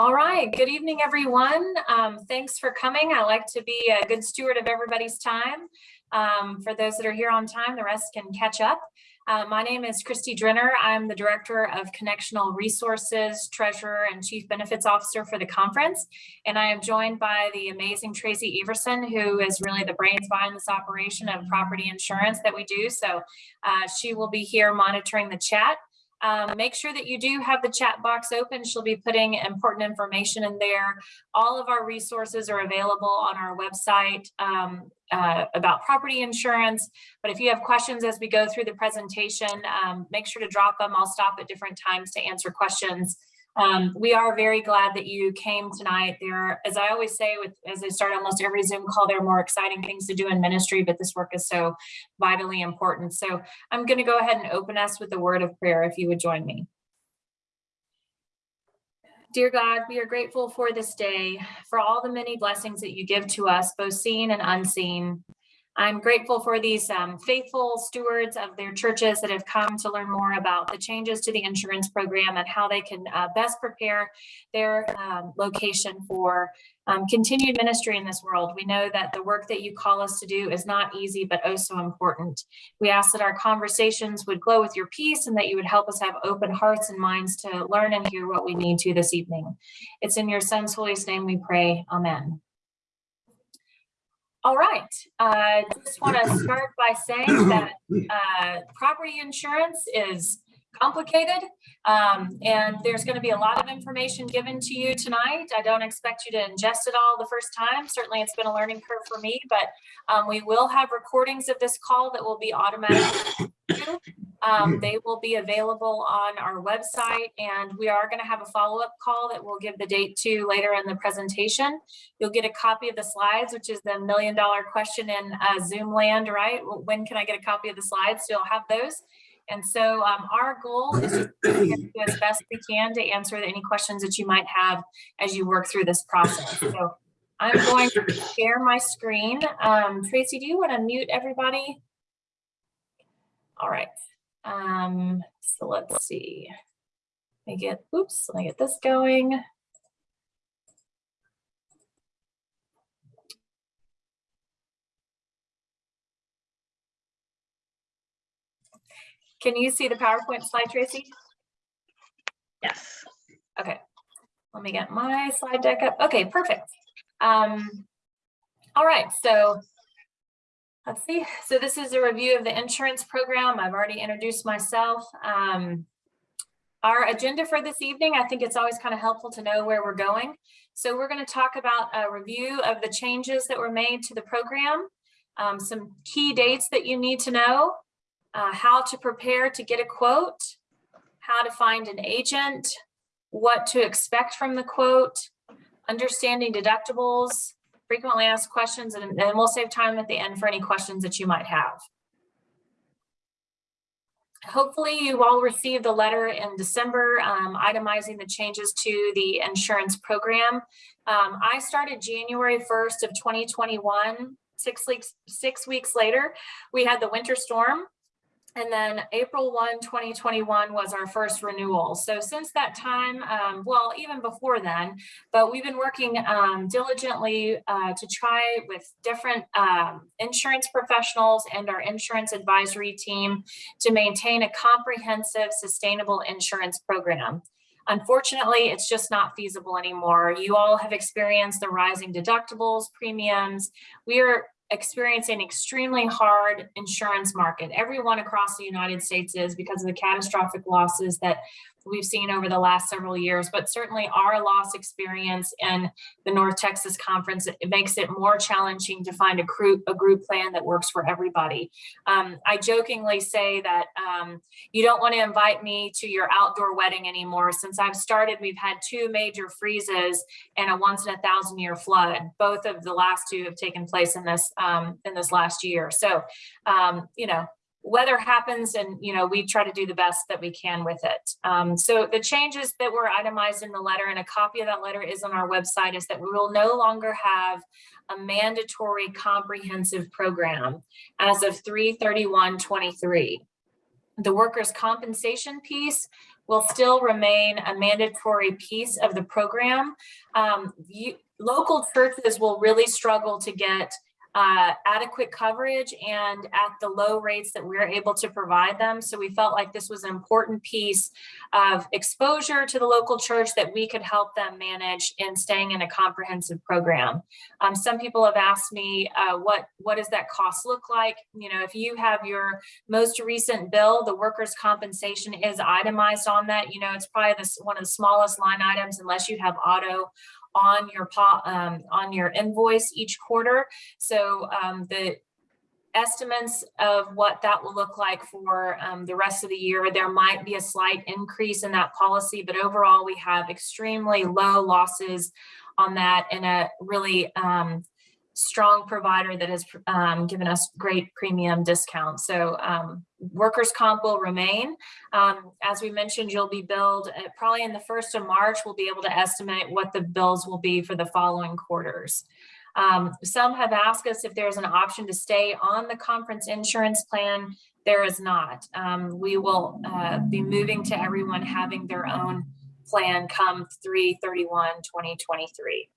All right, good evening, everyone. Um, thanks for coming. I like to be a good steward of everybody's time. Um, for those that are here on time, the rest can catch up. Uh, my name is Christy Drenner. I'm the Director of Connectional Resources, Treasurer, and Chief Benefits Officer for the conference. And I am joined by the amazing Tracy Everson, who is really the brains behind this operation of property insurance that we do. So uh, she will be here monitoring the chat. Um, make sure that you do have the chat box open. She'll be putting important information in there. All of our resources are available on our website um, uh, about property insurance. But if you have questions as we go through the presentation, um, make sure to drop them. I'll stop at different times to answer questions. Um, we are very glad that you came tonight. There, as I always say, with as I start almost every Zoom call, there are more exciting things to do in ministry, but this work is so vitally important. So I'm going to go ahead and open us with a word of prayer, if you would join me. Dear God, we are grateful for this day, for all the many blessings that you give to us, both seen and unseen. I'm grateful for these um, faithful stewards of their churches that have come to learn more about the changes to the insurance program and how they can uh, best prepare their um, location for um, continued ministry in this world. We know that the work that you call us to do is not easy, but oh so important. We ask that our conversations would glow with your peace and that you would help us have open hearts and minds to learn and hear what we need to this evening. It's in your son's holy name we pray. Amen. All right, I uh, just want to start by saying that uh, property insurance is complicated um, and there's going to be a lot of information given to you tonight. I don't expect you to ingest it all the first time. Certainly it's been a learning curve for me, but um, we will have recordings of this call that will be automatically um, they will be available on our website and we are going to have a follow-up call that we'll give the date to later in the presentation. You'll get a copy of the slides, which is the million dollar question in uh, Zoom land, right? When can I get a copy of the slides? So you'll have those. And so um, our goal is to do as best we can to answer any questions that you might have as you work through this process. So I'm going to share my screen. Um, Tracy, do you want to mute everybody? All right. Um, so let's see. Let me get, oops, let me get this going. Can you see the PowerPoint slide, Tracy? Yes. Okay. Let me get my slide deck up. Okay, perfect. Um, all right, so Let's see. So this is a review of the insurance program. I've already introduced myself. Um, our agenda for this evening, I think it's always kind of helpful to know where we're going. So we're going to talk about a review of the changes that were made to the program, um, some key dates that you need to know, uh, how to prepare to get a quote, how to find an agent, what to expect from the quote, understanding deductibles, frequently asked questions, and then we'll save time at the end for any questions that you might have. Hopefully you all received the letter in December um, itemizing the changes to the insurance program. Um, I started January 1st of 2021. Six weeks, six weeks later, we had the winter storm and then April 1, 2021 was our first renewal. So since that time, um, well, even before then, but we've been working um, diligently uh, to try with different um, insurance professionals and our insurance advisory team to maintain a comprehensive sustainable insurance program. Unfortunately, it's just not feasible anymore. You all have experienced the rising deductibles, premiums. We are experiencing extremely hard insurance market. Everyone across the United States is because of the catastrophic losses that we've seen over the last several years, but certainly our loss experience in the North Texas Conference, it makes it more challenging to find a group, a group plan that works for everybody. Um, I jokingly say that um, you don't want to invite me to your outdoor wedding anymore. Since I've started, we've had two major freezes and a once in a thousand year flood. Both of the last two have taken place in this um, in this last year. So, um, you know, weather happens and you know we try to do the best that we can with it um, so the changes that were itemized in the letter and a copy of that letter is on our website is that we will no longer have a mandatory comprehensive program as of 331 23 the workers compensation piece will still remain a mandatory piece of the program. Um, you, local churches will really struggle to get uh, adequate coverage and at the low rates that we're able to provide them. So we felt like this was an important piece of exposure to the local church that we could help them manage in staying in a comprehensive program. Um, some people have asked me, uh, what, what does that cost look like? You know, if you have your most recent bill, the workers' compensation is itemized on that. You know, it's probably this, one of the smallest line items unless you have auto on your um, on your invoice each quarter. So um, the estimates of what that will look like for um, the rest of the year, there might be a slight increase in that policy, but overall we have extremely low losses on that and a really um, strong provider that has um, given us great premium discounts. So um, workers' comp will remain. Um, as we mentioned, you'll be billed uh, probably in the first of March. We'll be able to estimate what the bills will be for the following quarters. Um, some have asked us if there's an option to stay on the conference insurance plan. There is not. Um, we will uh, be moving to everyone having their own plan come 331 2023.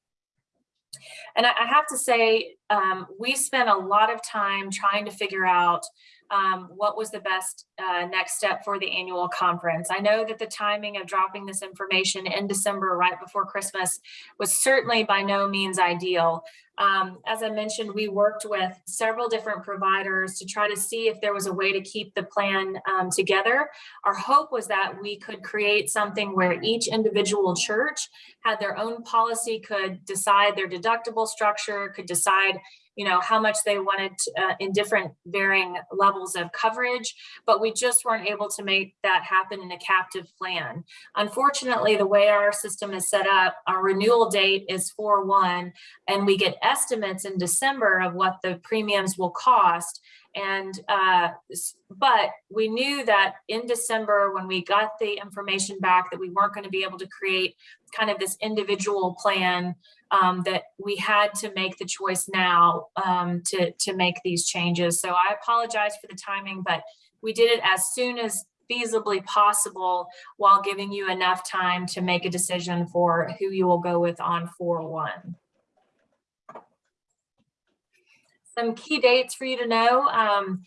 And I, have to say, um, we spent a lot of time trying to figure out um, what was the best uh, next step for the annual conference. I know that the timing of dropping this information in December right before Christmas was certainly by no means ideal. Um, as I mentioned, we worked with several different providers to try to see if there was a way to keep the plan um, together. Our hope was that we could create something where each individual church had their own policy, could decide their deductible structure, could decide you know, how much they wanted to, uh, in different varying levels of coverage, but we just weren't able to make that happen in a captive plan. Unfortunately, the way our system is set up, our renewal date is 4-1, and we get estimates in December of what the premiums will cost. And, uh, but we knew that in December, when we got the information back that we weren't going to be able to create kind of this individual plan um, that we had to make the choice now um, to, to make these changes. So I apologize for the timing, but we did it as soon as feasibly possible while giving you enough time to make a decision for who you will go with on 4-1. Some key dates for you to know. Um,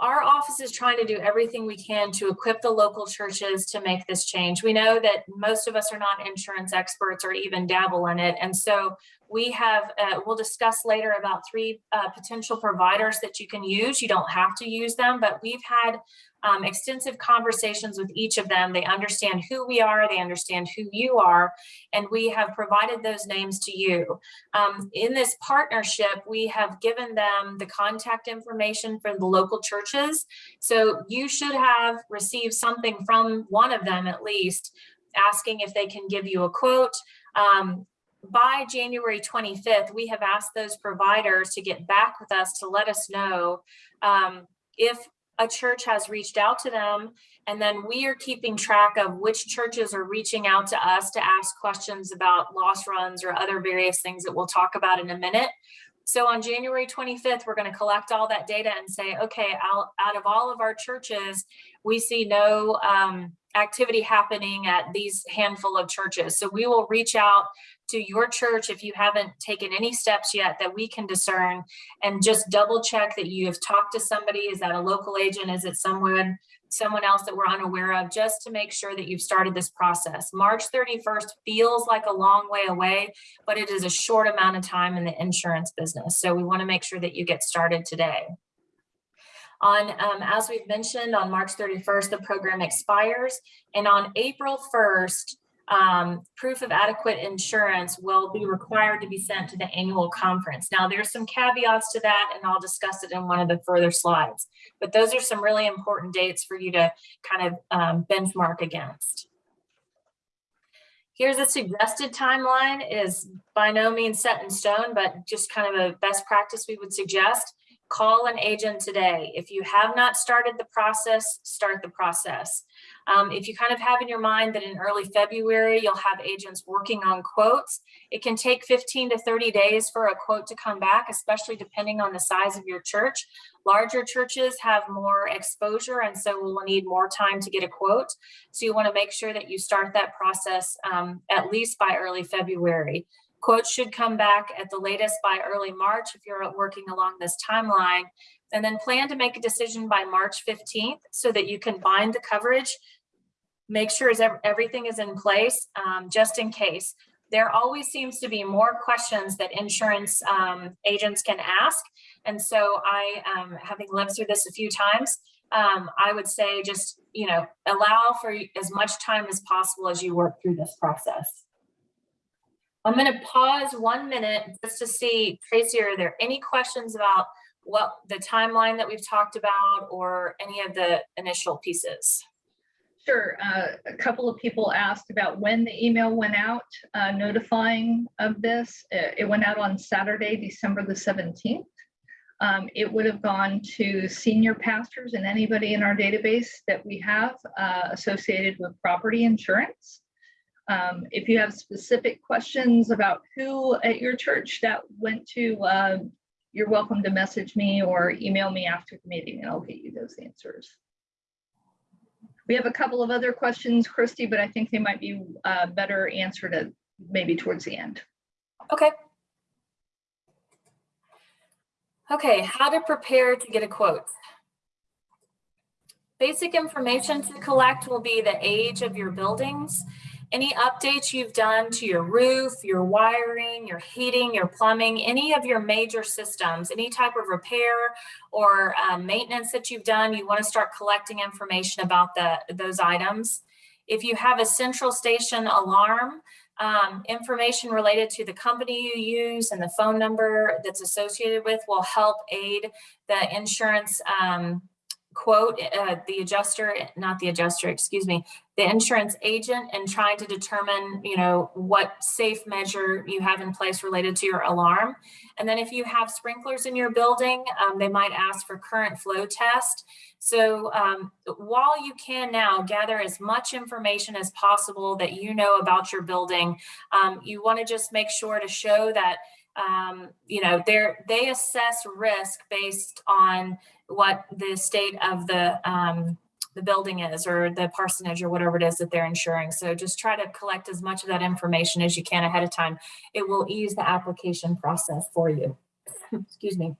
our office is trying to do everything we can to equip the local churches to make this change. We know that most of us are not insurance experts or even dabble in it. And so we have, uh, we'll discuss later about three uh, potential providers that you can use. You don't have to use them, but we've had um, extensive conversations with each of them. They understand who we are, they understand who you are, and we have provided those names to you. Um, in this partnership, we have given them the contact information for the local churches. So you should have received something from one of them at least, asking if they can give you a quote. Um, by January 25th, we have asked those providers to get back with us to let us know um, if a church has reached out to them and then we are keeping track of which churches are reaching out to us to ask questions about loss runs or other various things that we'll talk about in a minute. So on January 25th, we're going to collect all that data and say, okay, out, of all of our churches, we see no um, activity happening at these handful of churches. So we will reach out to your church if you haven't taken any steps yet that we can discern and just double check that you have talked to somebody. Is that a local agent? Is it someone someone else that we're unaware of just to make sure that you've started this process. March 31st feels like a long way away, but it is a short amount of time in the insurance business. So we wanna make sure that you get started today. On, um, as we've mentioned, on March 31st, the program expires. And on April 1st, um, proof of adequate insurance will be required to be sent to the annual conference. Now, there's some caveats to that, and I'll discuss it in one of the further slides. But those are some really important dates for you to kind of um, benchmark against. Here's a suggested timeline is by no means set in stone, but just kind of a best practice we would suggest. Call an agent today. If you have not started the process, start the process. Um, if you kind of have in your mind that in early February, you'll have agents working on quotes, it can take 15 to 30 days for a quote to come back, especially depending on the size of your church. Larger churches have more exposure and so will need more time to get a quote. So you want to make sure that you start that process um, at least by early February. Quotes should come back at the latest by early March if you're working along this timeline. And then plan to make a decision by March 15th so that you can bind the coverage. Make sure is everything is in place um, just in case. There always seems to be more questions that insurance um, agents can ask. And so I, um, having lived through this a few times, um, I would say just, you know, allow for as much time as possible as you work through this process. I'm going to pause one minute just to see, Tracy, are there any questions about what the timeline that we've talked about or any of the initial pieces? Sure. Uh, A couple of people asked about when the email went out uh, notifying of this. It it went out on Saturday, December the 17th. Um, It would have gone to senior pastors and anybody in our database that we have uh, associated with property insurance. Um, If you have specific questions about who at your church that went to, uh, you're welcome to message me or email me after the meeting and I'll get you those answers. We have a couple of other questions, Christy, but I think they might be uh, better answered at maybe towards the end. Okay. Okay, how to prepare to get a quote. Basic information to collect will be the age of your buildings, any updates you've done to your roof, your wiring, your heating, your plumbing, any of your major systems, any type of repair or um, maintenance that you've done, you want to start collecting information about the, those items. If you have a central station alarm, um, information related to the company you use and the phone number that's associated with will help aid the insurance um, quote, uh, the adjuster, not the adjuster, excuse me, the insurance agent and trying to determine, you know, what safe measure you have in place related to your alarm. And then if you have sprinklers in your building, um, they might ask for current flow test. So um, while you can now gather as much information as possible that you know about your building, um, you want to just make sure to show that um, you know they assess risk based on what the state of the um, the building is or the parsonage or whatever it is that they're insuring. So just try to collect as much of that information as you can ahead of time. It will ease the application process for you. Excuse me.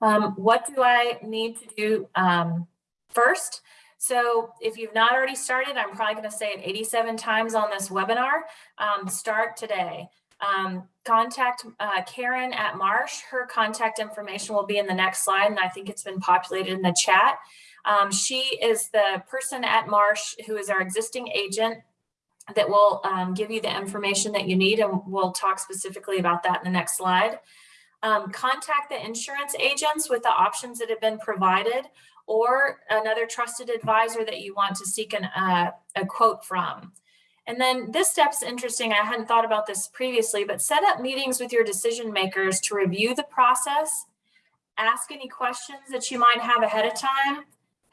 Um, what do I need to do um, first? So if you've not already started, I'm probably going to say it 87 times on this webinar. Um, start today. Um, contact uh, Karen at Marsh. Her contact information will be in the next slide, and I think it's been populated in the chat. Um, she is the person at Marsh who is our existing agent that will um, give you the information that you need, and we'll talk specifically about that in the next slide. Um, contact the insurance agents with the options that have been provided or another trusted advisor that you want to seek an, uh, a quote from. And then this step's interesting. I hadn't thought about this previously, but set up meetings with your decision makers to review the process, ask any questions that you might have ahead of time,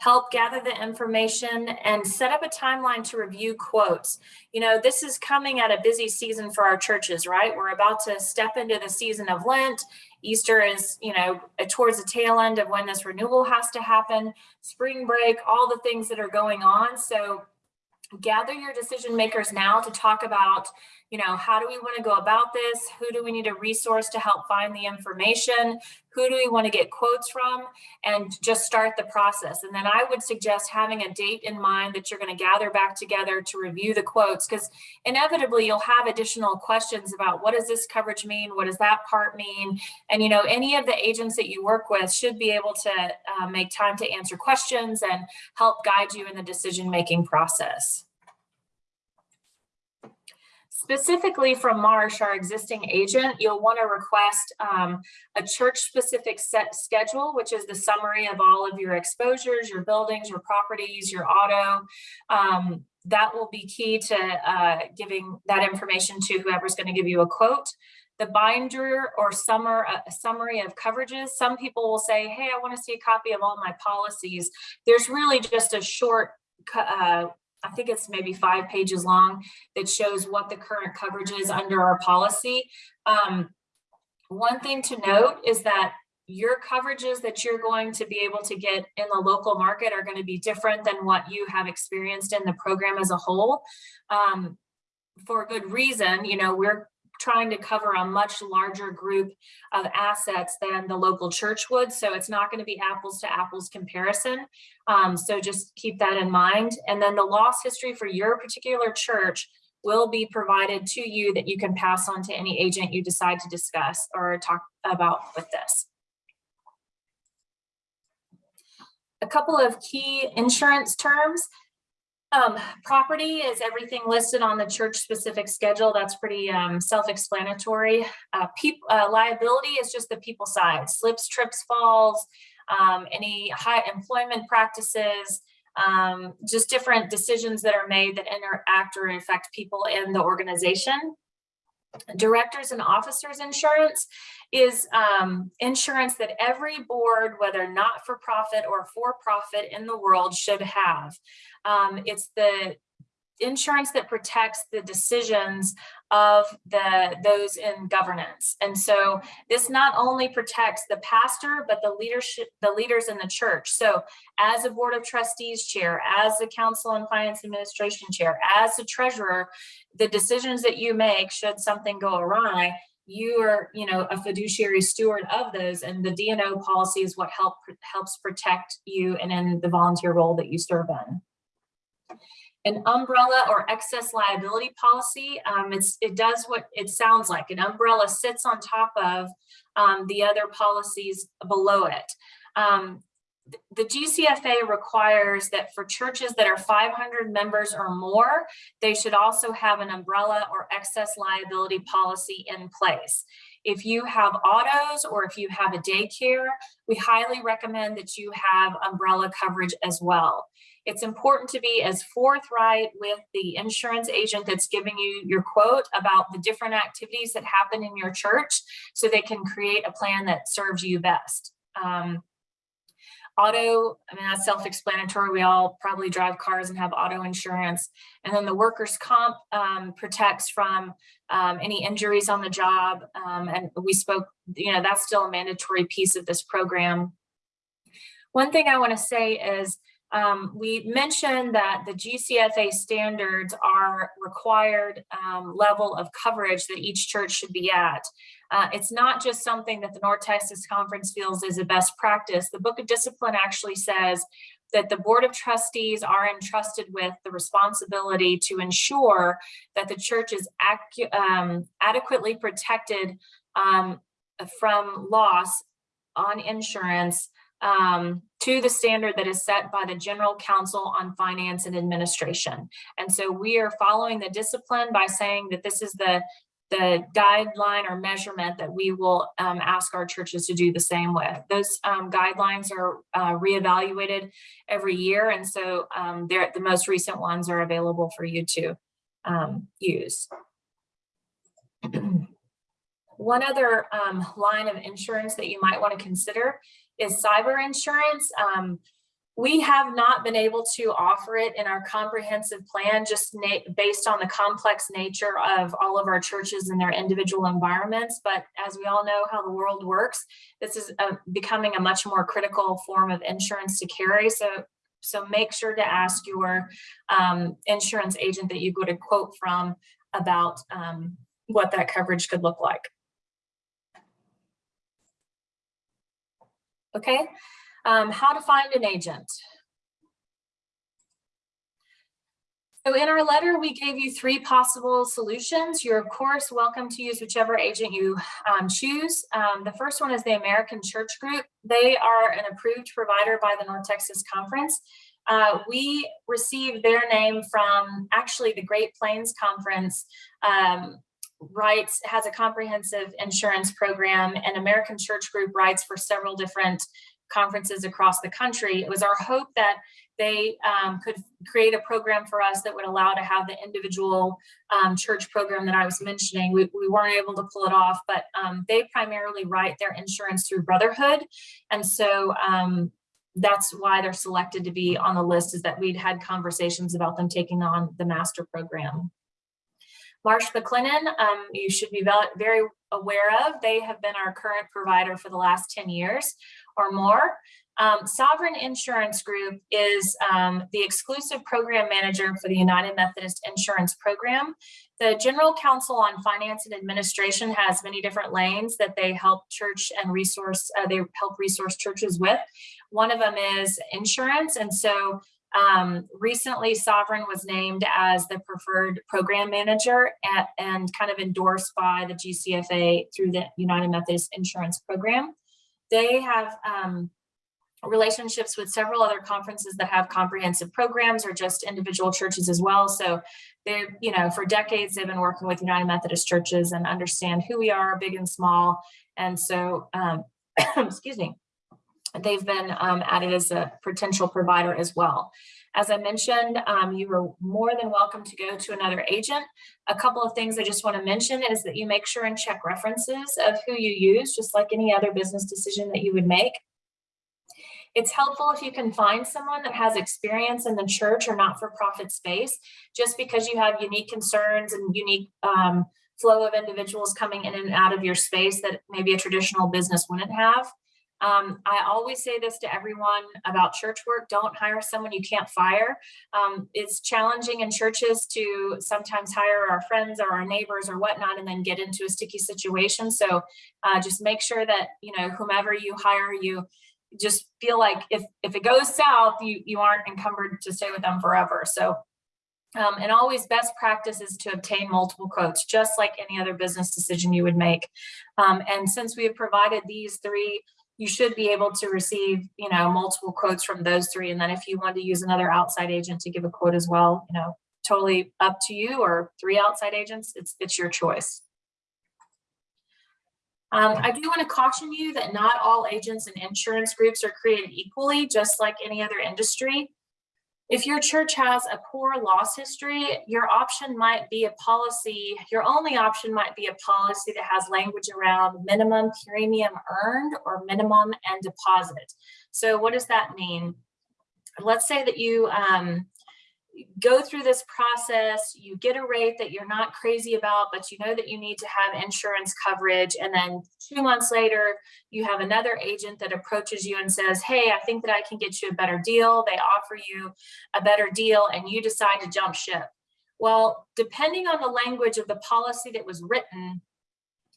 help gather the information and set up a timeline to review quotes. You know, this is coming at a busy season for our churches, right? We're about to step into the season of Lent. Easter is, you know, towards the tail end of when this renewal has to happen, spring break, all the things that are going on. So gather your decision makers now to talk about you know how do we want to go about this? Who do we need a resource to help find the information? Who do we want to get quotes from? And just start the process. And then i would suggest having a date in mind that you're going to gather back together to review the quotes because inevitably you'll have additional questions about what does this coverage mean? What does that part mean? And you know any of the agents that you work with should be able to uh, make time to answer questions and help guide you in the decision making process specifically from Marsh, our existing agent, you'll want to request um, a church-specific set schedule, which is the summary of all of your exposures, your buildings, your properties, your auto. Um, that will be key to uh, giving that information to whoever's going to give you a quote. The binder or summer, uh, summary of coverages. Some people will say, hey, I want to see a copy of all my policies. There's really just a short uh, I think it's maybe five pages long that shows what the current coverage is under our policy. Um, one thing to note is that your coverages that you're going to be able to get in the local market are going to be different than what you have experienced in the program as a whole. Um, for a good reason, you know, we're trying to cover a much larger group of assets than the local church would. So it's not going to be apples to apples comparison. Um, so just keep that in mind. And then the loss history for your particular church will be provided to you that you can pass on to any agent you decide to discuss or talk about with this. A couple of key insurance terms. Um, property is everything listed on the church specific schedule. That's pretty um, self-explanatory. Uh, uh, liability is just the people side, slips, trips, falls, um, any high employment practices, um, just different decisions that are made that interact or affect people in the organization. Directors and officers insurance is um, insurance that every board, whether not for profit or for profit in the world should have. Um, it's the insurance that protects the decisions of the those in governance. And so this not only protects the pastor, but the leadership, the leaders in the church. So as a board of trustees chair, as the council and finance administration chair, as a treasurer, the decisions that you make should something go awry, you are, you know, a fiduciary steward of those and the D&O policy is what help helps protect you and in the volunteer role that you serve in an umbrella or excess liability policy. Um, it does what it sounds like. An umbrella sits on top of um, the other policies below it. Um, the GCFA requires that for churches that are 500 members or more, they should also have an umbrella or excess liability policy in place. If you have autos or if you have a daycare, we highly recommend that you have umbrella coverage as well. It's important to be as forthright with the insurance agent that's giving you your quote about the different activities that happen in your church so they can create a plan that serves you best. Um, auto, I mean, that's self-explanatory. We all probably drive cars and have auto insurance. And then the workers' comp um, protects from um, any injuries on the job. Um, and we spoke, you know, that's still a mandatory piece of this program. One thing I want to say is um, we mentioned that the GCFA standards are required um, level of coverage that each church should be at. Uh, it's not just something that the North Texas Conference feels is a best practice. The Book of Discipline actually says that the Board of Trustees are entrusted with the responsibility to ensure that the church is um, adequately protected um, from loss on insurance um, to the standard that is set by the General Council on Finance and Administration. And so we are following the discipline by saying that this is the, the guideline or measurement that we will um, ask our churches to do the same with. Those um, guidelines are uh, reevaluated every year. And so um, the most recent ones are available for you to um, use. One other um, line of insurance that you might want to consider is cyber insurance. Um, we have not been able to offer it in our comprehensive plan just based on the complex nature of all of our churches and their individual environments. But as we all know how the world works, this is a, becoming a much more critical form of insurance to carry. So, so make sure to ask your um, insurance agent that you go to quote from about um, what that coverage could look like. Okay, um, how to find an agent. So in our letter, we gave you three possible solutions. You're of course welcome to use whichever agent you um, choose. Um, the first one is the American Church Group. They are an approved provider by the North Texas Conference. Uh, we received their name from actually the Great Plains Conference um, writes, has a comprehensive insurance program and American Church Group writes for several different conferences across the country. It was our hope that they um, could create a program for us that would allow to have the individual um, church program that I was mentioning. We, we weren't able to pull it off, but um, they primarily write their insurance through Brotherhood. And so um, that's why they're selected to be on the list is that we'd had conversations about them taking on the master program. Marsh McLennan, um, you should be very aware of. They have been our current provider for the last 10 years or more. Um, Sovereign Insurance Group is um, the exclusive program manager for the United Methodist Insurance Program. The General Council on Finance and Administration has many different lanes that they help church and resource, uh, they help resource churches with. One of them is insurance. And so um, recently Sovereign was named as the preferred program manager at, and kind of endorsed by the GCFA through the United Methodist Insurance Program. They have um, relationships with several other conferences that have comprehensive programs or just individual churches as well. So they're, you know, for decades, they've been working with United Methodist churches and understand who we are, big and small. And so, um, excuse me, they've been um, added as a potential provider as well. As I mentioned, um, you are more than welcome to go to another agent. A couple of things I just want to mention is that you make sure and check references of who you use, just like any other business decision that you would make. It's helpful if you can find someone that has experience in the church or not-for-profit space, just because you have unique concerns and unique um, flow of individuals coming in and out of your space that maybe a traditional business wouldn't have. Um, I always say this to everyone about church work, don't hire someone you can't fire. Um, it's challenging in churches to sometimes hire our friends or our neighbors or whatnot and then get into a sticky situation. So uh, just make sure that, you know, whomever you hire, you just feel like if, if it goes south, you, you aren't encumbered to stay with them forever. So um, and always best practice is to obtain multiple quotes, just like any other business decision you would make. Um, and since we have provided these three you should be able to receive, you know, multiple quotes from those three. And then if you want to use another outside agent to give a quote as well, you know, totally up to you or three outside agents, it's, it's your choice. Um, I do want to caution you that not all agents and insurance groups are created equally, just like any other industry. If your church has a poor loss history, your option might be a policy, your only option might be a policy that has language around minimum premium earned or minimum and deposit. So what does that mean? Let's say that you um, go through this process, you get a rate that you're not crazy about, but you know that you need to have insurance coverage. And then two months later, you have another agent that approaches you and says, Hey, I think that I can get you a better deal. They offer you a better deal, and you decide to jump ship. Well, depending on the language of the policy that was written,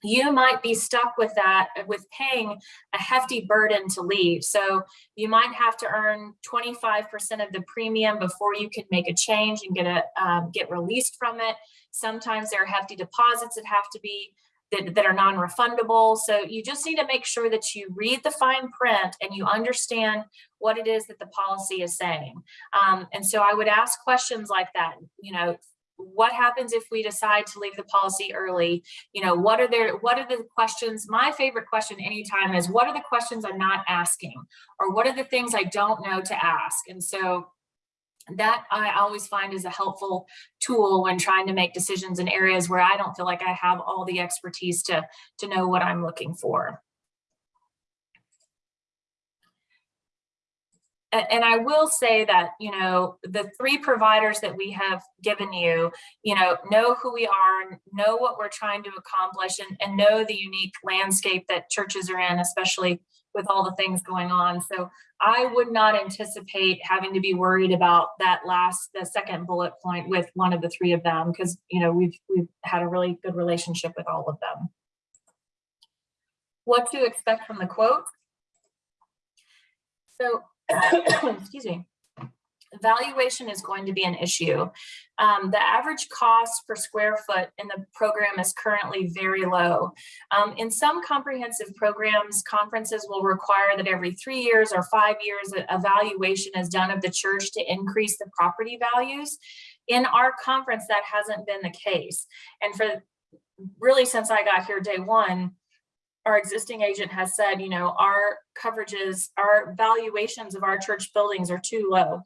you might be stuck with that with paying a hefty burden to leave. So you might have to earn 25% of the premium before you can make a change and get a um, get released from it. Sometimes there are hefty deposits that have to be that, that are non-refundable. So you just need to make sure that you read the fine print and you understand what it is that the policy is saying. Um, and so I would ask questions like that, you know, what happens if we decide to leave the policy early? You know what are there what are the questions? My favorite question anytime is what are the questions i'm not asking? Or what are the things i don't know to ask? And so that i always find is a helpful tool when trying to make decisions in areas where i don't feel like i have all the expertise to to know what i'm looking for and I will say that, you know, the three providers that we have given you, you know, know who we are, know what we're trying to accomplish, and, and know the unique landscape that churches are in, especially with all the things going on. So I would not anticipate having to be worried about that last, the second bullet point with one of the three of them, because, you know, we've, we've had a really good relationship with all of them. What to expect from the quote? So excuse me, valuation is going to be an issue. Um, the average cost per square foot in the program is currently very low. Um, in some comprehensive programs, conferences will require that every three years or five years, a valuation is done of the church to increase the property values. In our conference, that hasn't been the case. And for really since I got here day one, our existing agent has said, you know, our coverages, our valuations of our church buildings are too low.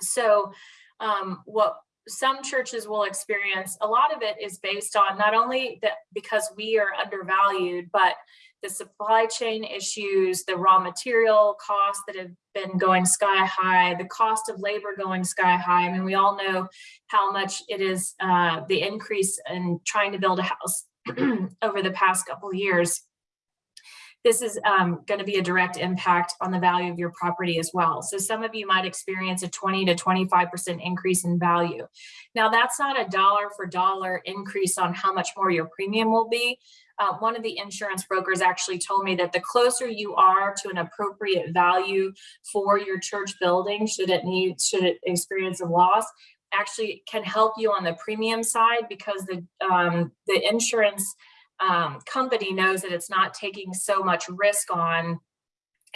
So um, what some churches will experience, a lot of it is based on not only that because we are undervalued, but the supply chain issues, the raw material costs that have been going sky high, the cost of labor going sky high. I mean, we all know how much it is uh, the increase in trying to build a house over the past couple of years this is um, going to be a direct impact on the value of your property as well. So some of you might experience a 20 to 25% increase in value. Now that's not a dollar for dollar increase on how much more your premium will be. Uh, one of the insurance brokers actually told me that the closer you are to an appropriate value for your church building, should it need, should it experience a loss, actually can help you on the premium side because the um, the insurance um, company knows that it's not taking so much risk on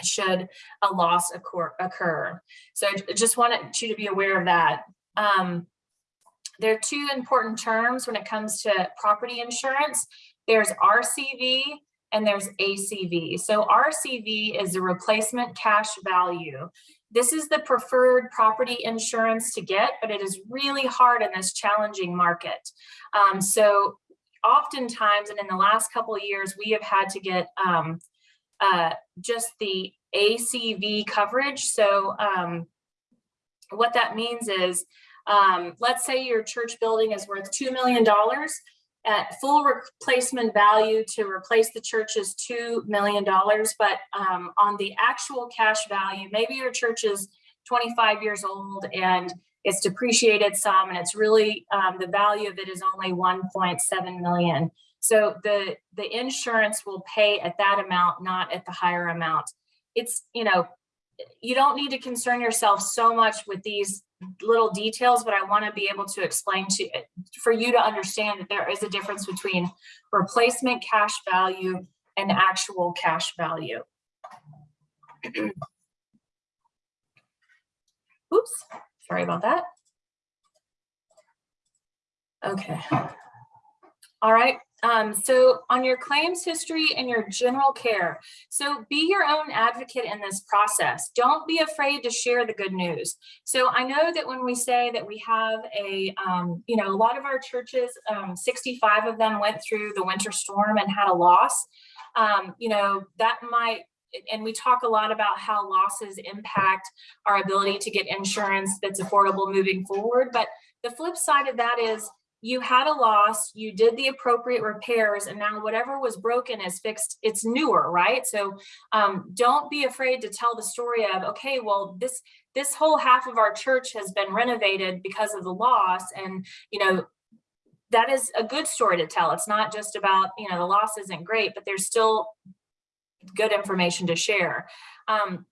should a loss occur. occur. So I just wanted you to be aware of that. Um, there are two important terms when it comes to property insurance. There's RCV and there's ACV. So RCV is the replacement cash value. This is the preferred property insurance to get, but it is really hard in this challenging market. Um, so oftentimes, and in the last couple years, we have had to get um, uh, just the ACV coverage. So um, what that means is, um, let's say your church building is worth $2 million at full replacement value to replace the church is $2 million, but um, on the actual cash value, maybe your church is 25 years old and it's depreciated some and it's really um, the value of it is only 1.7 million. So the, the insurance will pay at that amount, not at the higher amount. It's, you know, you don't need to concern yourself so much with these little details, but I want to be able to explain to for you to understand that there is a difference between replacement cash value and actual cash value. Oops. Sorry about that. Okay. All right. Um, so on your claims history and your general care, so be your own advocate in this process. Don't be afraid to share the good news. So I know that when we say that we have a, um, you know, a lot of our churches, um, 65 of them went through the winter storm and had a loss. Um, you know, that might and we talk a lot about how losses impact our ability to get insurance that's affordable moving forward. But the flip side of that is you had a loss, you did the appropriate repairs, and now whatever was broken is fixed, it's newer, right? So um, don't be afraid to tell the story of, okay, well, this this whole half of our church has been renovated because of the loss. And, you know, that is a good story to tell. It's not just about, you know, the loss isn't great, but there's still good information to share. Um,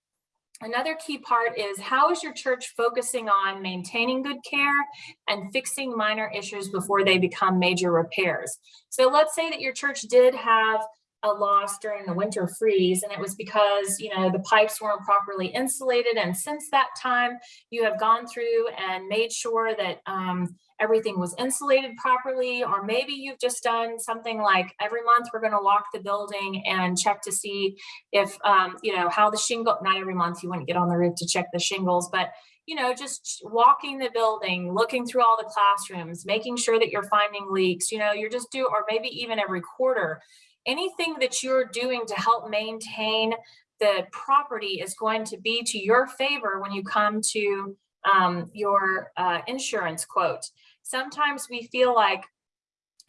Another key part is how is your church focusing on maintaining good care and fixing minor issues before they become major repairs? So let's say that your church did have a loss during the winter freeze and it was because you know the pipes weren't properly insulated and since that time you have gone through and made sure that um, everything was insulated properly or maybe you've just done something like every month we're going to walk the building and check to see if um, you know how the shingle not every month you wouldn't get on the roof to check the shingles but you know just walking the building looking through all the classrooms making sure that you're finding leaks you know you're just do or maybe even every quarter anything that you're doing to help maintain the property is going to be to your favor when you come to um, your uh, insurance quote. Sometimes we feel like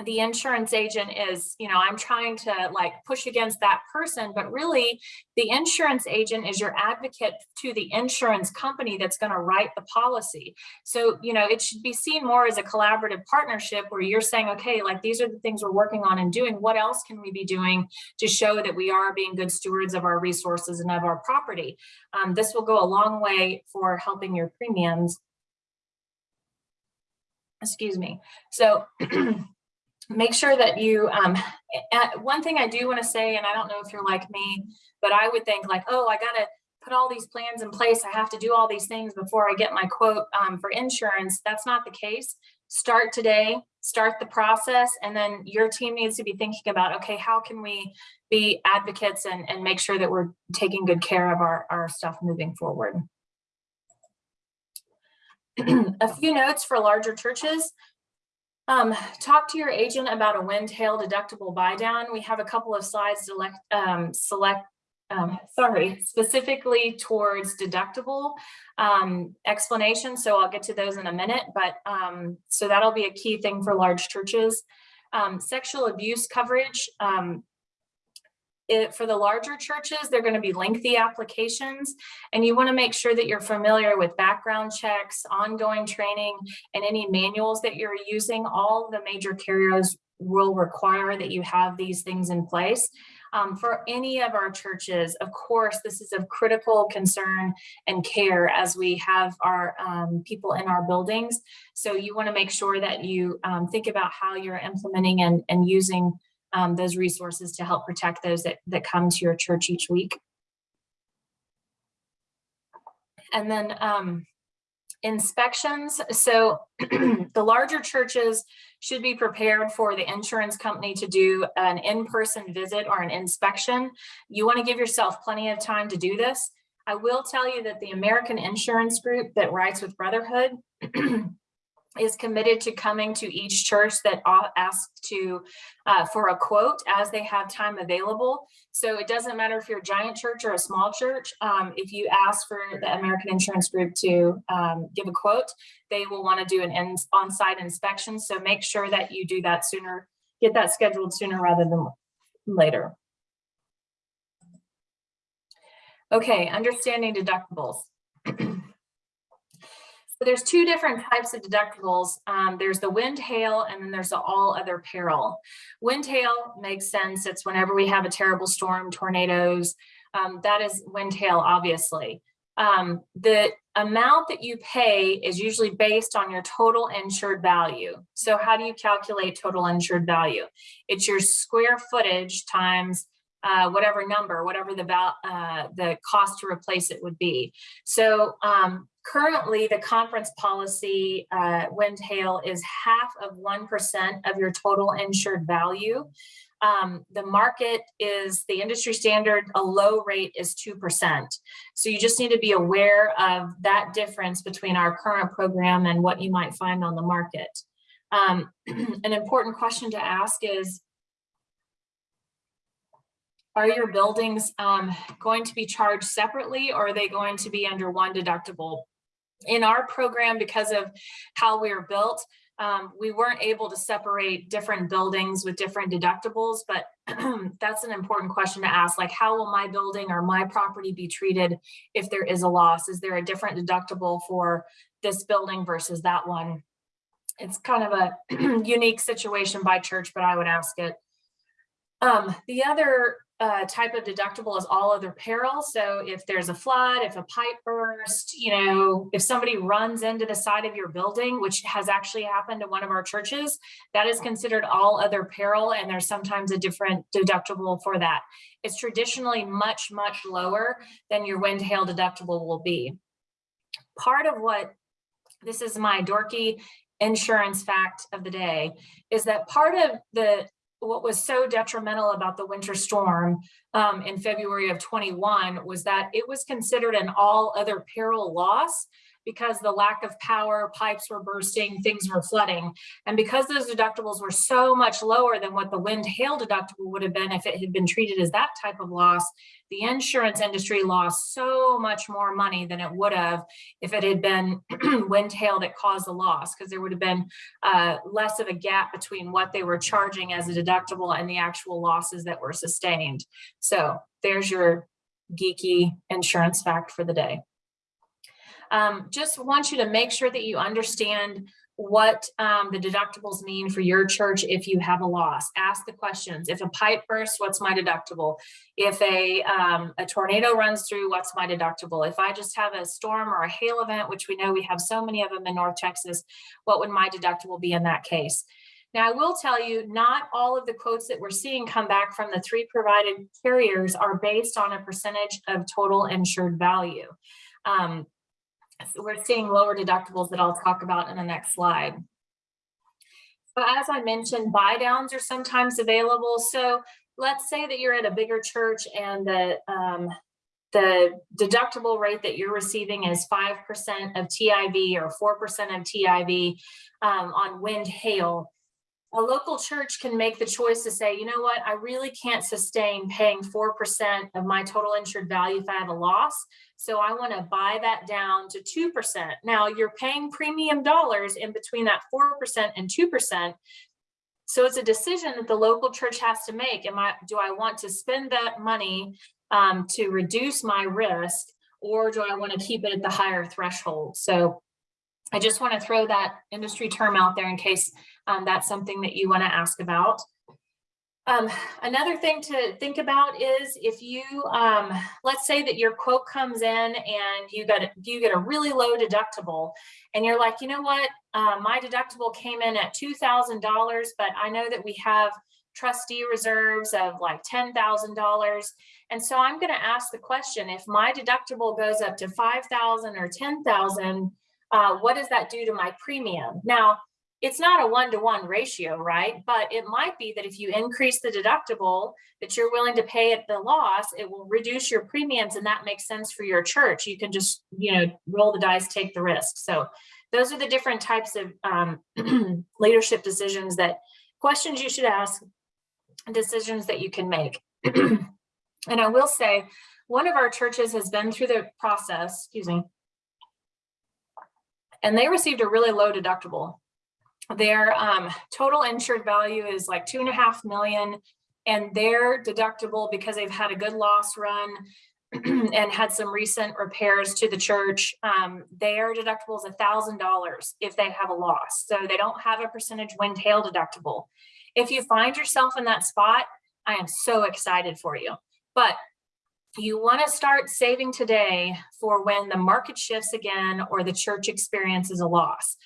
the insurance agent is, you know, I'm trying to like push against that person, but really the insurance agent is your advocate to the insurance company that's going to write the policy. So, you know, it should be seen more as a collaborative partnership where you're saying, okay, like these are the things we're working on and doing. What else can we be doing to show that we are being good stewards of our resources and of our property? Um, this will go a long way for helping your premiums. Excuse me. So make sure that you, um, one thing I do want to say, and I don't know if you're like me, but I would think like, oh, I got to put all these plans in place. I have to do all these things before I get my quote um, for insurance. That's not the case. Start today, start the process, and then your team needs to be thinking about, okay, how can we be advocates and, and make sure that we're taking good care of our, our stuff moving forward. a few notes for larger churches. Um, talk to your agent about a wind hail deductible buy down. We have a couple of slides select, um, select, um, sorry, specifically towards deductible um, explanation. So I'll get to those in a minute, but um, so that'll be a key thing for large churches. Um, sexual abuse coverage. It, for the larger churches, they're going to be lengthy applications, and you want to make sure that you're familiar with background checks, ongoing training, and any manuals that you're using. All the major carriers will require that you have these things in place. Um, for any of our churches, of course, this is of critical concern and care as we have our um, people in our buildings. So you want to make sure that you um, think about how you're implementing and, and using um, those resources to help protect those that, that come to your church each week. And then um, inspections. So the larger churches should be prepared for the insurance company to do an in-person visit or an inspection. You want to give yourself plenty of time to do this. I will tell you that the American Insurance Group that writes with Brotherhood is committed to coming to each church that asks to uh, for a quote as they have time available. So it doesn't matter if you're a giant church or a small church. Um, if you ask for the American Insurance Group to um, give a quote, they will want to do an on-site inspection. So make sure that you do that sooner, get that scheduled sooner rather than later. Okay, understanding deductibles. There's two different types of deductibles. Um, there's the wind hail and then there's the all other peril. Wind hail makes sense. It's whenever we have a terrible storm, tornadoes, um, that is wind hail, obviously. Um, the amount that you pay is usually based on your total insured value. So how do you calculate total insured value? It's your square footage times uh, whatever number, whatever the uh, the cost to replace it would be. So um, currently the conference policy uh, wind hail is half of 1% of your total insured value. Um, the market is the industry standard, a low rate is 2%. So you just need to be aware of that difference between our current program and what you might find on the market. Um, an important question to ask is, are your buildings um, going to be charged separately or are they going to be under one deductible? In our program, because of how we are built, um, we weren't able to separate different buildings with different deductibles, but that's an important question to ask. Like, how will my building or my property be treated if there is a loss? Is there a different deductible for this building versus that one? It's kind of a unique situation by church, but I would ask it. Um, the other uh, type of deductible is all other peril. So if there's a flood, if a pipe burst, you know, if somebody runs into the side of your building, which has actually happened to one of our churches, that is considered all other peril. And there's sometimes a different deductible for that. It's traditionally much, much lower than your wind hail deductible will be. Part of what, this is my dorky insurance fact of the day, is that part of the what was so detrimental about the winter storm um, in February of 21 was that it was considered an all other peril loss because the lack of power, pipes were bursting, things were flooding. And because those deductibles were so much lower than what the wind hail deductible would have been if it had been treated as that type of loss, the insurance industry lost so much more money than it would have if it had been wind hail that caused the loss, because there would have been uh, less of a gap between what they were charging as a deductible and the actual losses that were sustained. So there's your geeky insurance fact for the day. Um, just want you to make sure that you understand what um, the deductibles mean for your church if you have a loss. Ask the questions. If a pipe bursts, what's my deductible? If a, um, a tornado runs through, what's my deductible? If I just have a storm or a hail event, which we know we have so many of them in North Texas, what would my deductible be in that case? Now, I will tell you, not all of the quotes that we're seeing come back from the three provided carriers are based on a percentage of total insured value. Um, we're seeing lower deductibles that I'll talk about in the next slide. So as I mentioned, buy downs are sometimes available. So let's say that you're at a bigger church and the um, the deductible rate that you're receiving is 5% of TIV or 4% of TIV um, on wind hail. A local church can make the choice to say, you know what, I really can't sustain paying 4% of my total insured value if I have a loss. So I want to buy that down to 2%. Now you're paying premium dollars in between that 4% and 2%. So it's a decision that the local church has to make. Am I, do I want to spend that money um, to reduce my risk or do I want to keep it at the higher threshold? So I just want to throw that industry term out there in case um, that's something that you want to ask about. Um, another thing to think about is if you, um, let's say that your quote comes in and you got you get a really low deductible and you're like, you know what, uh, my deductible came in at $2,000, but I know that we have trustee reserves of like $10,000. And so I'm going to ask the question, if my deductible goes up to 5,000 or 10,000, uh, what does that do to my premium? Now, it's not a one-to-one ratio, right? But it might be that if you increase the deductible that you're willing to pay at the loss, it will reduce your premiums and that makes sense for your church. You can just, you know, roll the dice, take the risk. So those are the different types of um, leadership decisions that questions you should ask, decisions that you can make. and I will say, one of our churches has been through the process, excuse me, and they received a really low deductible their um, total insured value is like two and a half million and their deductible because they've had a good loss run and had some recent repairs to the church um, their deductible is a thousand dollars if they have a loss. So they don't have a percentage wind hail deductible. If you find yourself in that spot i am so excited for you. But you want to start saving today for when the market shifts again or the church experiences a loss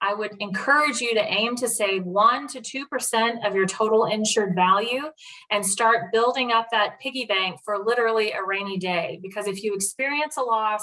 I would encourage you to aim to save one to 2% of your total insured value and start building up that piggy bank for literally a rainy day. Because if you experience a loss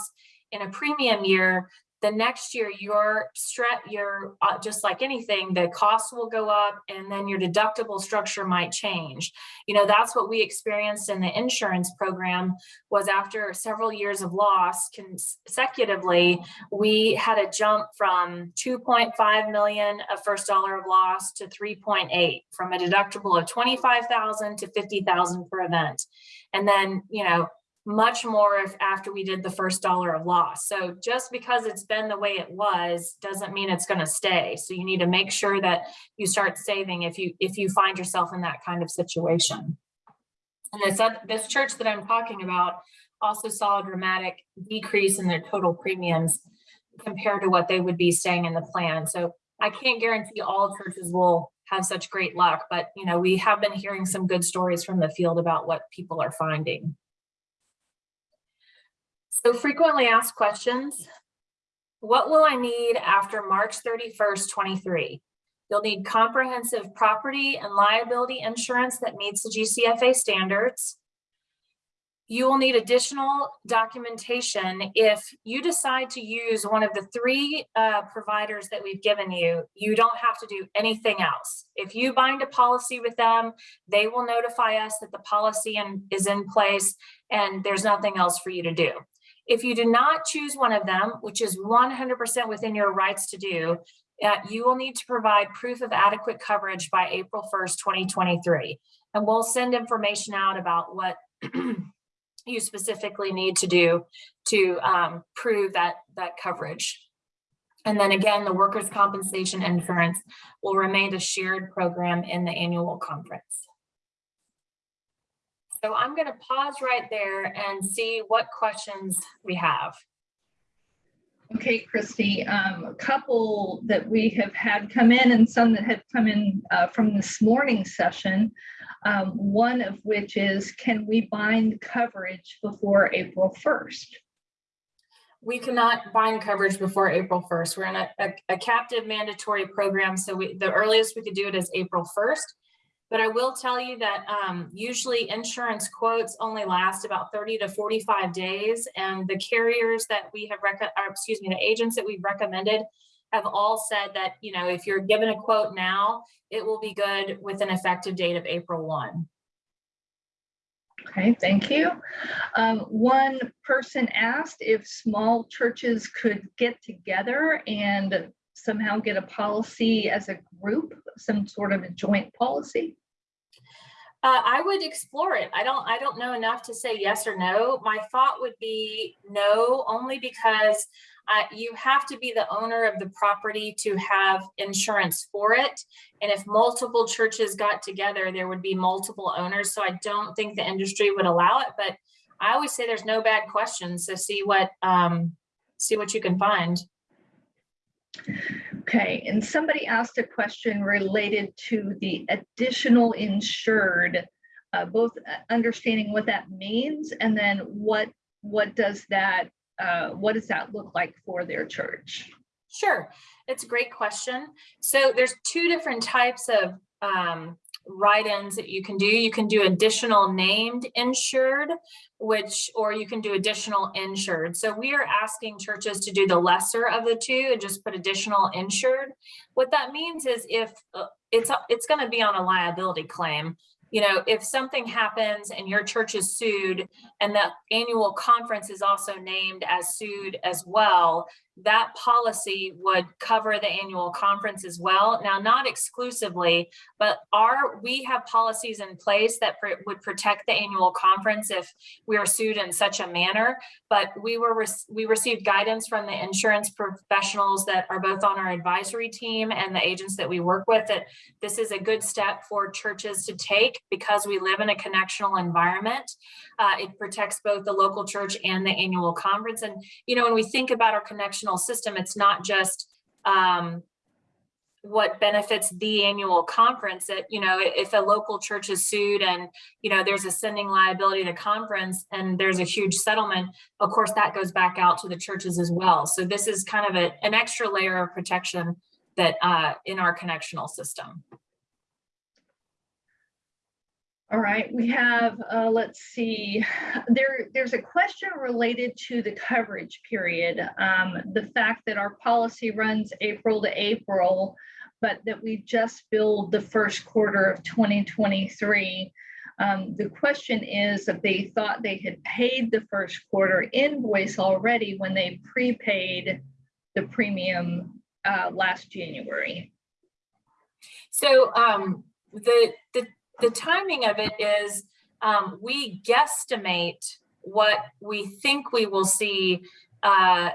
in a premium year, the next year your stretch your uh, just like anything the cost will go up and then your deductible structure might change. You know that's what we experienced in the insurance program was after several years of loss consecutively we had a jump from 2.5 million of first dollar of loss to 3.8 from a deductible of 25,000 to 50,000 per event. And then you know much more if after we did the first dollar of loss. So just because it's been the way it was doesn't mean it's going to stay. So you need to make sure that you start saving if you if you find yourself in that kind of situation. And this this church that I'm talking about also saw a dramatic decrease in their total premiums compared to what they would be staying in the plan. So I can't guarantee all churches will have such great luck, but you know, we have been hearing some good stories from the field about what people are finding. So frequently asked questions. What will I need after March 31st, 23? You'll need comprehensive property and liability insurance that meets the GCFA standards. You will need additional documentation if you decide to use one of the three uh, providers that we've given you, you don't have to do anything else. If you bind a policy with them, they will notify us that the policy in, is in place and there's nothing else for you to do. If you do not choose one of them, which is 100% within your rights to do, uh, you will need to provide proof of adequate coverage by April 1st, 2023. And we'll send information out about what you specifically need to do to um, prove that, that coverage. And then again, the workers' compensation insurance will remain a shared program in the annual conference. So I'm going to pause right there and see what questions we have. Okay, Christy, um, a couple that we have had come in and some that have come in uh, from this morning session. Um, one of which is, can we bind coverage before April 1st? We cannot bind coverage before April 1st. We're in a, a, a captive mandatory program. So we, the earliest we could do it is April 1st. But I will tell you that um, usually insurance quotes only last about 30 to 45 days. And the carriers that we have, or excuse me, the agents that we've recommended have all said that, you know, if you're given a quote now, it will be good with an effective date of April 1. Okay, thank you. Um, one person asked if small churches could get together and somehow get a policy as a group, some sort of a joint policy. Uh, I would explore it. I don't, I don't know enough to say yes or no. My thought would be no, only because uh, you have to be the owner of the property to have insurance for it. And if multiple churches got together, there would be multiple owners. So I don't think the industry would allow it, but I always say there's no bad questions. So see what, um, see what you can find. Okay, and somebody asked a question related to the additional insured, uh, both uh, understanding what that means and then what what does that uh, what does that look like for their church? Sure, it's a great question. So there's two different types of um, write-ins that you can do. You can do additional named insured, which, or you can do additional insured. So we are asking churches to do the lesser of the two and just put additional insured. What that means is if uh, it's, it's gonna be on a liability claim, you know, if something happens and your church is sued and the annual conference is also named as sued as well, that policy would cover the annual conference as well. Now, not exclusively, but are we have policies in place that pr would protect the annual conference if we are sued in such a manner. But we were re we received guidance from the insurance professionals that are both on our advisory team and the agents that we work with that this is a good step for churches to take because we live in a connectional environment. Uh, it protects both the local church and the annual conference. And you know, when we think about our connection system. It's not just um, what benefits the annual conference that, you know, if a local church is sued and, you know, there's a sending liability to conference and there's a huge settlement, of course, that goes back out to the churches as well. So this is kind of a, an extra layer of protection that uh, in our connectional system. All right, we have, uh, let's see, there, there's a question related to the coverage period. Um, the fact that our policy runs April to April, but that we just billed the first quarter of 2023. Um, the question is if they thought they had paid the first quarter invoice already when they prepaid the premium uh, last January. So um, the, the the timing of it is um, we guesstimate what we think we will see uh,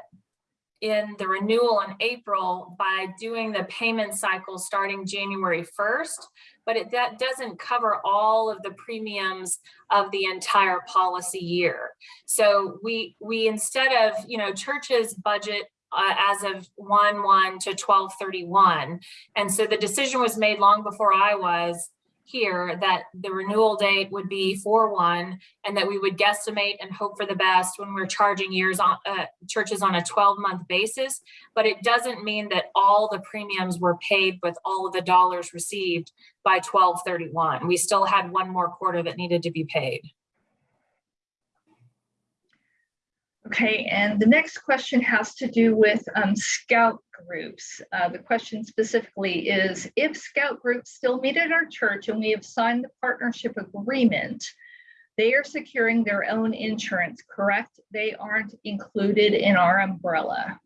in the renewal in April by doing the payment cycle starting January 1st, but it, that doesn't cover all of the premiums of the entire policy year. So we, we instead of, you know, churches budget uh, as of 1-1 to 12-31. And so the decision was made long before I was here that the renewal date would be 4-1 and that we would guesstimate and hope for the best when we're charging years on uh, churches on a 12 month basis. But it doesn't mean that all the premiums were paid with all of the dollars received by 1231. We still had one more quarter that needed to be paid. Okay, and the next question has to do with um, scout groups. Uh, the question specifically is, if scout groups still meet at our church and we have signed the partnership agreement, they are securing their own insurance, correct? They aren't included in our umbrella.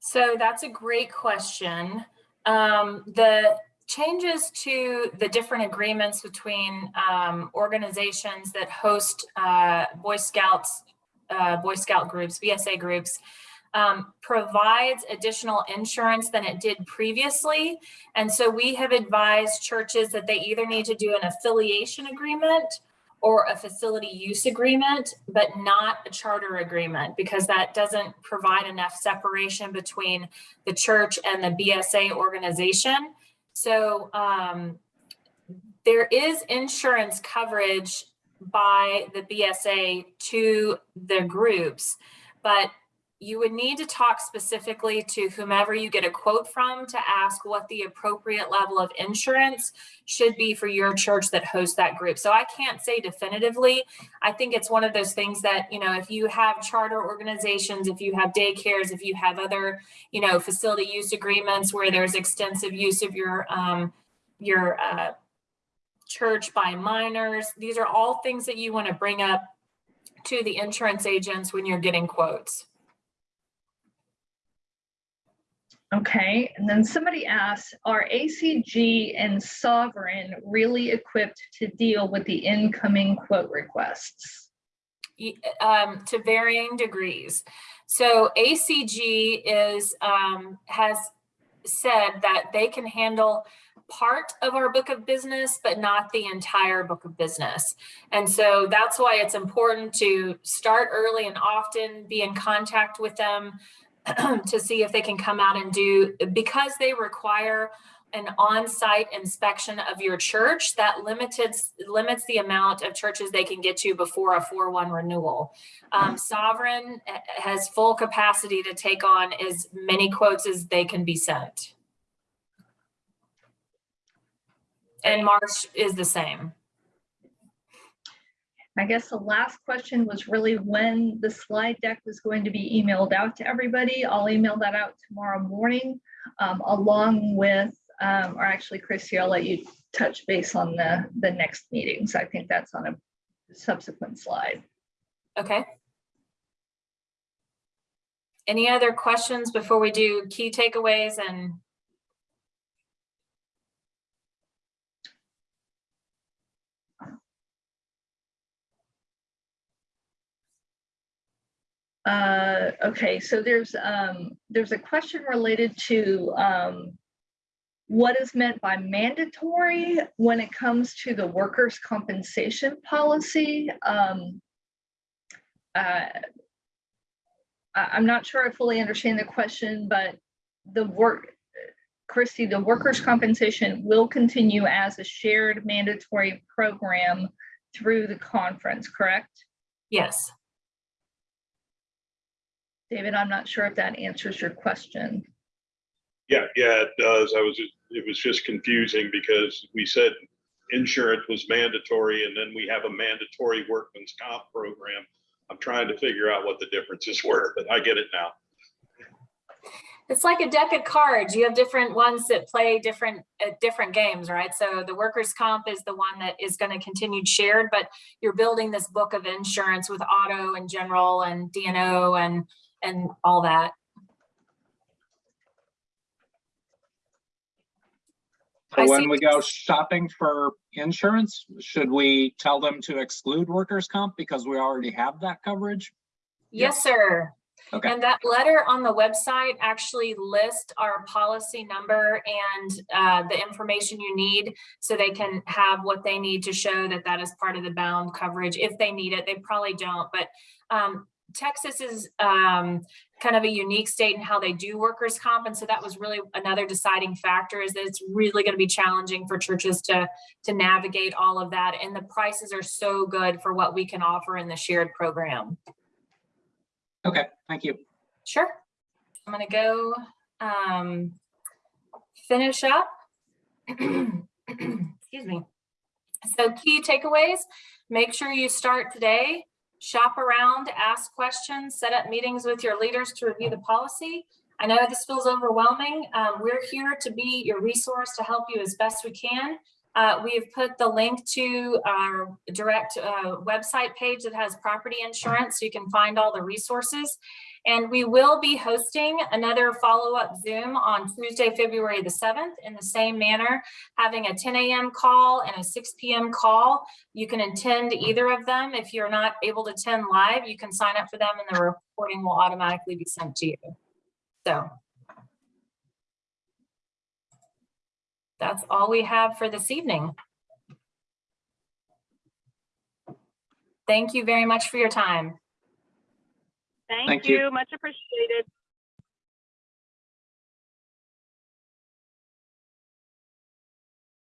So that's a great question. Um, the changes to the different agreements between um, organizations that host uh, Boy Scouts, uh, Boy Scout groups, BSA groups, um, provides additional insurance than it did previously. And so we have advised churches that they either need to do an affiliation agreement or a facility use agreement, but not a charter agreement because that doesn't provide enough separation between the church and the BSA organization. So um, there is insurance coverage by the BSA to the groups, but you would need to talk specifically to whomever you get a quote from to ask what the appropriate level of insurance should be for your church that hosts that group. So I can't say definitively. I think it's one of those things that, you know, if you have charter organizations, if you have daycares, if you have other, you know, facility use agreements where there's extensive use of your, um, your, uh, church by minors. These are all things that you want to bring up to the insurance agents when you're getting quotes. Okay, and then somebody asks, are ACG and Sovereign really equipped to deal with the incoming quote requests? um, to varying degrees. So ACG is, um, has said that they can handle part of our book of business, but not the entire book of business. And so that's why it's important to start early and often be in contact with them to see if they can come out and do, because they require an on-site inspection of your church that limited limits the amount of churches they can get to before a 4-1 renewal. Um, Sovereign uh, has full capacity to take on as many quotes as they can be sent. And Marsh is the same. I guess the last question was really when the slide deck was going to be emailed out to everybody. I'll email that out tomorrow morning, um, along with, um, or actually, Chrissy, I'll let you touch base on the, the next meetings. I think that's on a subsequent slide. Okay. Any other questions before we do key takeaways and Uh, okay, so there's, um, there's a question related to, um, what is meant by mandatory when it comes to the workers' compensation policy? Um, uh, I'm not sure I fully understand the question, but the work, Christy, the workers' compensation will continue as a shared mandatory program through the conference, correct? yes, David, I'm not sure if that answers your question. Yeah, yeah, it does. I was, it was just confusing because we said insurance was mandatory and then we have a mandatory workman's comp program. I'm trying to figure out what the differences were, but I get it now. it's like a deck of cards. You have different ones that play different, uh, different games, right? So the workers' comp is the one that is going to continue shared, but you're building this book of insurance with auto and general and D&O and, and all that. So when we go shopping for insurance, should we tell them to exclude workers' comp because we already have that coverage? Yes, sir. Okay. And that letter on the website actually lists our policy number and uh, the information you need so they can have what they need to show that that is part of the bound coverage. If they need it, they probably don't, but um, Texas is um, kind of a unique state in how they do workers' comp. And so that was really another deciding factor is that it's really going to be challenging for churches to, to navigate all of that. And the prices are so good for what we can offer in the shared program. Okay, thank you. Sure. I'm gonna go um, finish up. Excuse me. So key takeaways, make sure you start today, shop around, ask questions, set up meetings with your leaders to review the policy. I know this feels overwhelming. Um, we're here to be your resource to help you as best we can. Uh, we have put the link to our direct uh, website page that has property insurance, so you can find all the resources. And we will be hosting another follow-up Zoom on Tuesday, February the 7th in the same manner, having a 10 a.m. call and a 6 p.m. call. You can attend either of them. If you're not able to attend live, you can sign up for them and the recording will automatically be sent to you. So that's all we have for this evening. Thank you very much for your time. Thank Thank you. you, much appreciated.